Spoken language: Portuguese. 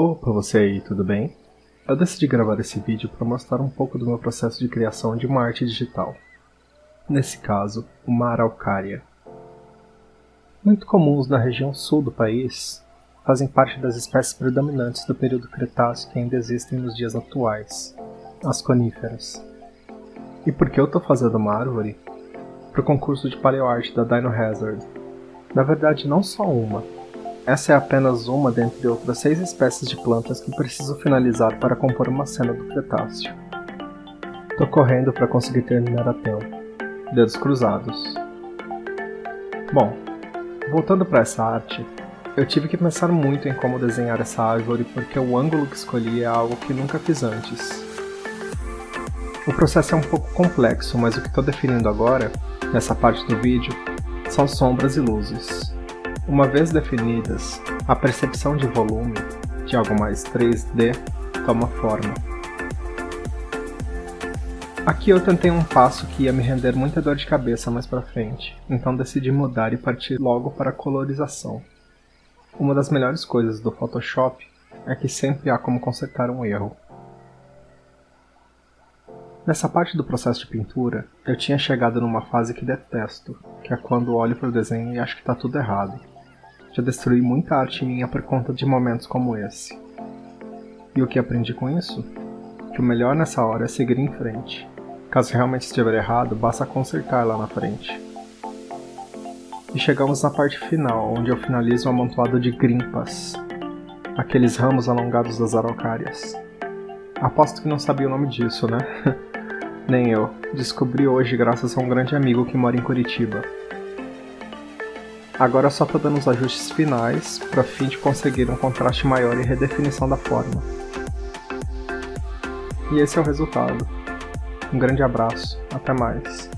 Opa, você aí, tudo bem? Eu decidi gravar esse vídeo para mostrar um pouco do meu processo de criação de uma arte digital. Nesse caso, uma araucária. Muito comuns na região sul do país, fazem parte das espécies predominantes do período Cretáceo que ainda existem nos dias atuais, as coníferas. E por que eu estou fazendo uma árvore? Para o concurso de paleoarte da Dino Hazard. Na verdade, não só uma, essa é apenas uma dentre outras seis espécies de plantas que preciso finalizar para compor uma cena do Cretáceo. Tô correndo para conseguir terminar a tempo. Dedos cruzados. Bom, voltando para essa arte, eu tive que pensar muito em como desenhar essa árvore porque o ângulo que escolhi é algo que nunca fiz antes. O processo é um pouco complexo, mas o que estou definindo agora, nessa parte do vídeo, são sombras e luzes. Uma vez definidas, a percepção de volume, de algo mais 3D, toma forma. Aqui eu tentei um passo que ia me render muita dor de cabeça mais pra frente, então decidi mudar e partir logo para a colorização. Uma das melhores coisas do Photoshop é que sempre há como consertar um erro. Nessa parte do processo de pintura, eu tinha chegado numa fase que detesto, que é quando olho para o desenho e acho que está tudo errado. Já destruí muita arte minha por conta de momentos como esse. E o que aprendi com isso? Que o melhor nessa hora é seguir em frente. Caso realmente estiver errado, basta consertar lá na frente. E chegamos na parte final, onde eu finalizo o amontoado de grimpas, aqueles ramos alongados das araucárias. Aposto que não sabia o nome disso, né? Nem eu. Descobri hoje graças a um grande amigo que mora em Curitiba. Agora só estou dando os ajustes finais para fim de conseguir um contraste maior e redefinição da forma. E esse é o resultado. Um grande abraço, até mais.